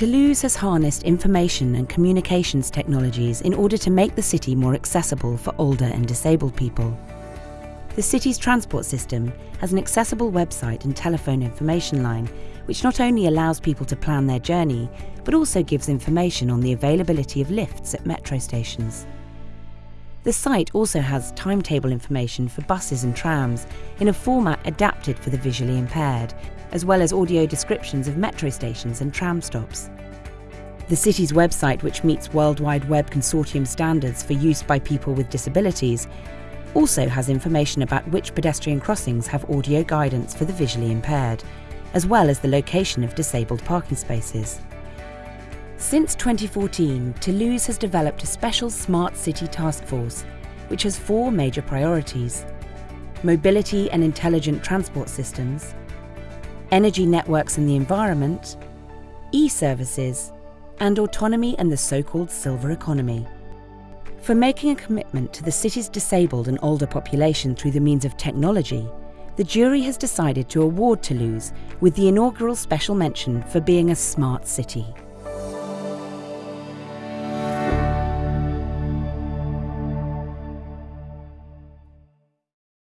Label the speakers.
Speaker 1: Toulouse has harnessed information and communications technologies in order to make the city more accessible for older and disabled people. The city's transport system has an accessible website and telephone information line, which not only allows people to plan their journey, but also gives information on the availability of lifts at metro stations. The site also has timetable information for buses and trams in a format adapted for the visually impaired, as well as audio descriptions of metro stations and tram stops. The city's website, which meets World Wide Web Consortium standards for use by people with disabilities, also has information about which pedestrian crossings have audio guidance for the visually impaired, as well as the location of disabled parking spaces. Since 2014, Toulouse has developed a special Smart City Task Force, which has four major priorities mobility and intelligent transport systems, energy networks and the environment, e services, and autonomy and the so called silver economy. For making a commitment to the city's disabled and older population through the means of technology, the jury has decided to award Toulouse with the inaugural special mention for being a smart city.